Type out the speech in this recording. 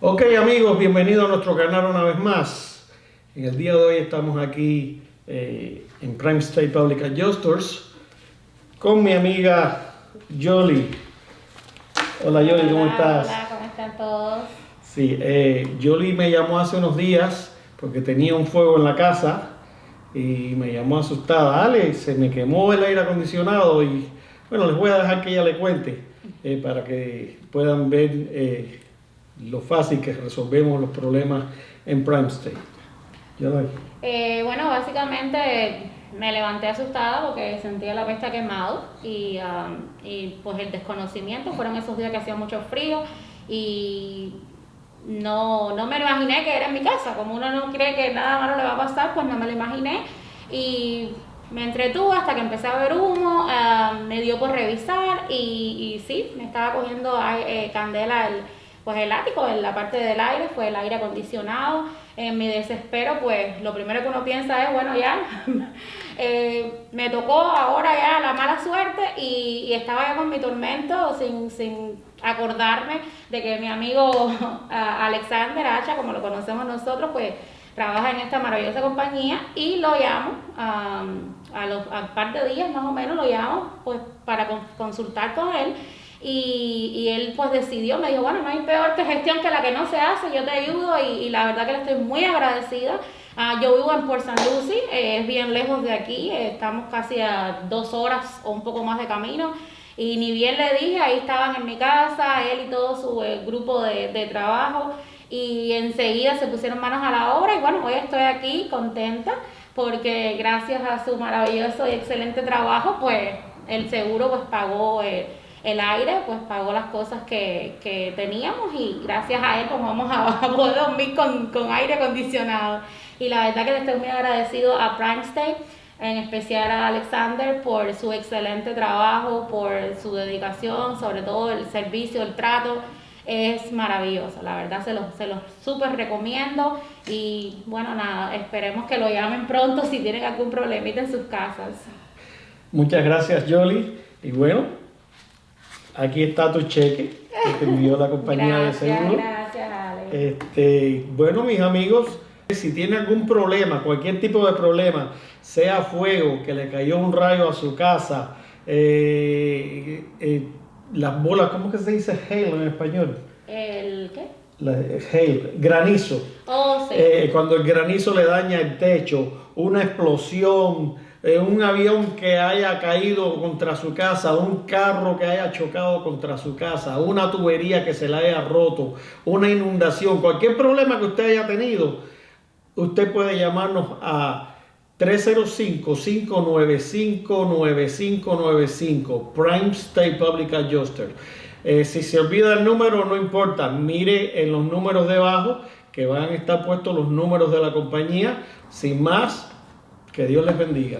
Ok amigos, bienvenidos a nuestro canal una vez más. En el día de hoy estamos aquí eh, en Prime State Public Adjusters con mi amiga Jolie. Hola Jolie, ¿cómo estás? Hola, ¿cómo están todos? Sí, eh, Jolie me llamó hace unos días porque tenía un fuego en la casa y me llamó asustada. Ale, se me quemó el aire acondicionado y bueno, les voy a dejar que ella le cuente eh, para que puedan ver eh, lo fácil que resolvemos los problemas en Prime State. Eh, bueno, básicamente me levanté asustada porque sentía la pesta quemado y, um, y pues el desconocimiento, fueron esos días que hacía mucho frío y no, no me lo imaginé que era en mi casa, como uno no cree que nada malo le va a pasar, pues no me lo imaginé. Y me entretuve hasta que empecé a ver humo, um, me dio por revisar y, y sí, me estaba cogiendo eh, candela el pues el ático, en la parte del aire, fue el aire acondicionado. En mi desespero, pues lo primero que uno piensa es, bueno, ya, eh, me tocó ahora ya la mala suerte y, estaba ya con mi tormento sin, sin, acordarme de que mi amigo Alexander Hacha, como lo conocemos nosotros, pues trabaja en esta maravillosa compañía y lo llamo um, a los a par de días más o menos lo llamo pues para consultar con él y, y, él pues decidió, me dijo, bueno, no hay peor que gestión que la que no se hace, yo te ayudo y, la verdad que le estoy muy agradecida. Uh, yo vivo en Port St. Lucie, eh, es bien lejos de aquí, eh, estamos casi a dos horas o un poco más de camino. Y ni bien le dije, ahí estaban en mi casa, él y todo su eh, grupo de, de trabajo. Y enseguida se pusieron manos a la obra y bueno, hoy estoy aquí contenta porque gracias a su maravilloso y excelente trabajo, pues el seguro pues pagó el aire, pues pagó las cosas que, que, teníamos y gracias a él pues vamos a, a poder dormir con, con, aire acondicionado. Y la verdad que le estoy muy agradecido a Prime State, en especial a Alexander por su excelente trabajo, por su dedicación, sobre todo el servicio, el trato. Es maravilloso, la verdad se los, se los súper recomiendo y bueno, nada, esperemos que lo llamen pronto si tienen algún problemita en sus casas. Muchas gracias Jolie y bueno, Aquí está tu cheque que te envió la compañía gracias, de seguro. Gracias, Alex. Este, bueno, mis amigos, si tiene algún problema, cualquier tipo de problema, sea fuego, que le cayó un rayo a su casa, eh, eh, las bolas, ¿cómo que se dice hail en español? ¿El qué? La, hail, granizo. Oh, sí. eh, cuando el granizo le daña el techo, una explosión, eh, un avión que haya caído contra su casa, un carro que haya chocado contra su casa, una tubería que se le haya roto, una inundación, cualquier problema que usted haya tenido, usted puede llamarnos a 305-595-9595 Prime State Public Adjuster. Eh, si se olvida el número, no importa, mire en los números debajo que van a estar puestos los números de la compañía. Sin más, que Dios les bendiga.